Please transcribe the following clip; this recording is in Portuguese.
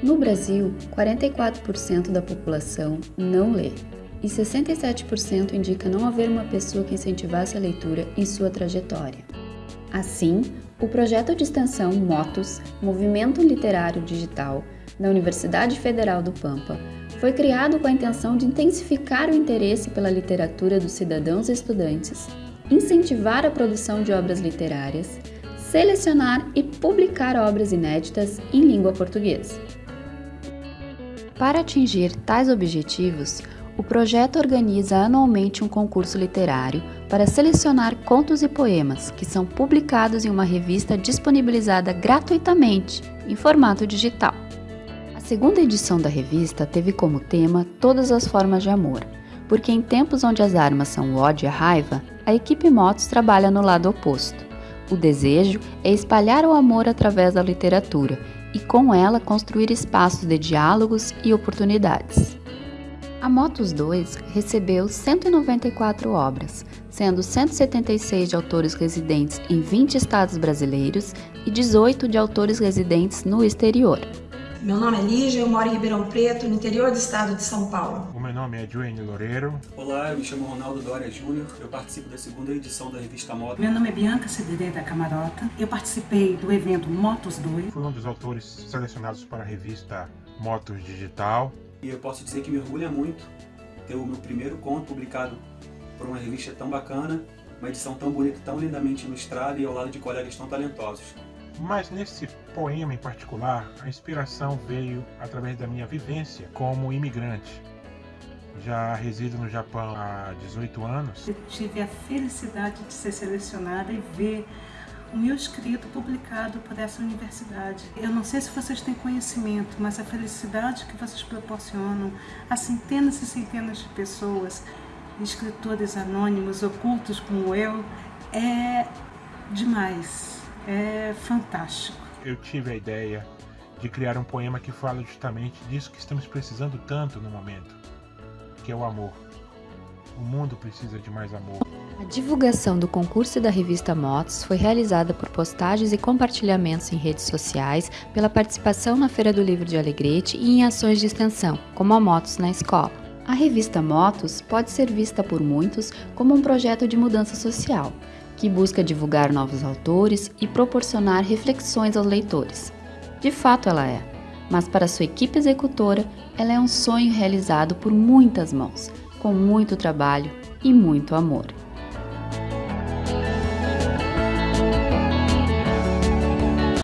No Brasil, 44% da população não lê e 67% indica não haver uma pessoa que incentivasse a leitura em sua trajetória. Assim, o projeto de extensão MOTOS, Movimento Literário Digital, da Universidade Federal do Pampa, foi criado com a intenção de intensificar o interesse pela literatura dos cidadãos e estudantes, incentivar a produção de obras literárias, selecionar e publicar obras inéditas em língua portuguesa. Para atingir tais objetivos, o projeto organiza anualmente um concurso literário para selecionar contos e poemas que são publicados em uma revista disponibilizada gratuitamente em formato digital. A segunda edição da revista teve como tema Todas as Formas de Amor, porque em tempos onde as armas são o ódio e a raiva, a equipe Motos trabalha no lado oposto. O desejo é espalhar o amor através da literatura e, com ela, construir espaços de diálogos e oportunidades. A Motos 2 recebeu 194 obras, sendo 176 de autores residentes em 20 estados brasileiros e 18 de autores residentes no exterior. Meu nome é Lígia, eu moro em Ribeirão Preto, no interior do estado de São Paulo. O meu nome é Joane Loureiro. Olá, eu me chamo Ronaldo Dória Júnior, eu participo da segunda edição da revista Moto. Meu nome é Bianca Cedrei da Camarota, eu participei do evento Motos 2. Fui um dos autores selecionados para a revista Motos Digital. E eu posso dizer que me orgulha muito ter o meu primeiro conto publicado por uma revista tão bacana, uma edição tão bonita, tão lindamente ilustrada e ao lado de colegas tão talentosos. Mas nesse poema em particular, a inspiração veio através da minha vivência como imigrante. Já resido no Japão há 18 anos. Eu tive a felicidade de ser selecionada e ver o meu escrito publicado por essa universidade. Eu não sei se vocês têm conhecimento, mas a felicidade que vocês proporcionam a centenas e centenas de pessoas, escritores anônimos, ocultos como eu, é demais, é fantástico. Eu tive a ideia de criar um poema que fala justamente disso que estamos precisando tanto no momento, que é o amor. O mundo precisa de mais amor. A divulgação do concurso da revista Motos foi realizada por postagens e compartilhamentos em redes sociais, pela participação na Feira do Livro de Alegrete e em ações de extensão, como a Motos na Escola. A revista Motos pode ser vista por muitos como um projeto de mudança social, que busca divulgar novos autores e proporcionar reflexões aos leitores. De fato, ela é, mas para sua equipe executora, ela é um sonho realizado por muitas mãos, com muito trabalho e muito amor.